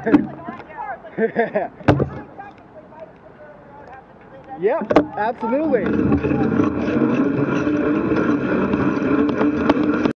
yep, absolutely.